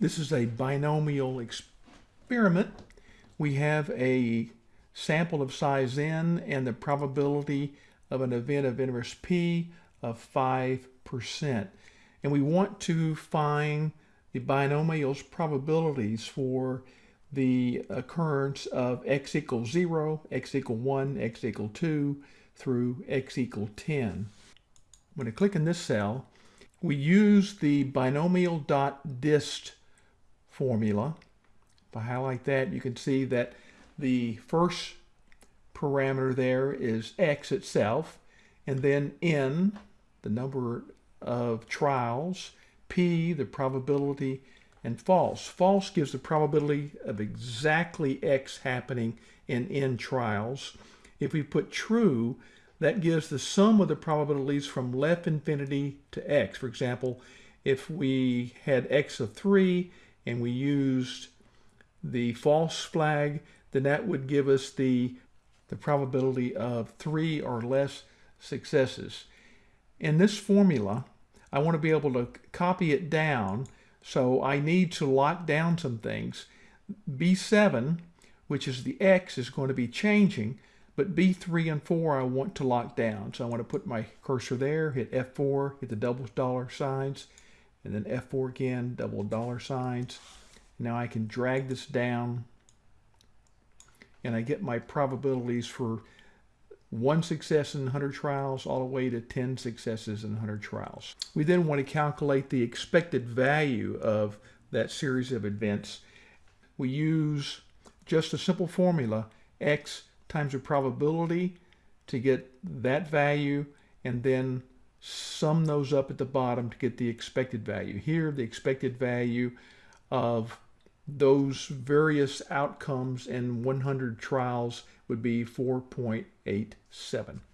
This is a binomial experiment. We have a sample of size n and the probability of an event of interest p of 5%. And we want to find the binomial's probabilities for the occurrence of x equals 0, x equal 1, x equal 2, through x equal 10. When I click in this cell, we use the binomial dot dist formula. If I highlight that, you can see that the first parameter there is x itself, and then n, the number of trials, p, the probability, and false. False gives the probability of exactly x happening in n trials. If we put true, that gives the sum of the probabilities from left infinity to x. For example, if we had x of 3 and we used the false flag, then that would give us the, the probability of three or less successes. In this formula, I want to be able to copy it down, so I need to lock down some things. B7, which is the X, is going to be changing, but B3 and 4 I want to lock down. So I want to put my cursor there, hit F4, hit the double dollar signs, and then F4 again, double dollar signs. Now I can drag this down and I get my probabilities for one success in 100 trials all the way to 10 successes in 100 trials. We then want to calculate the expected value of that series of events. We use just a simple formula, x times the probability to get that value and then sum those up at the bottom to get the expected value. Here, the expected value of those various outcomes in 100 trials would be 4.87.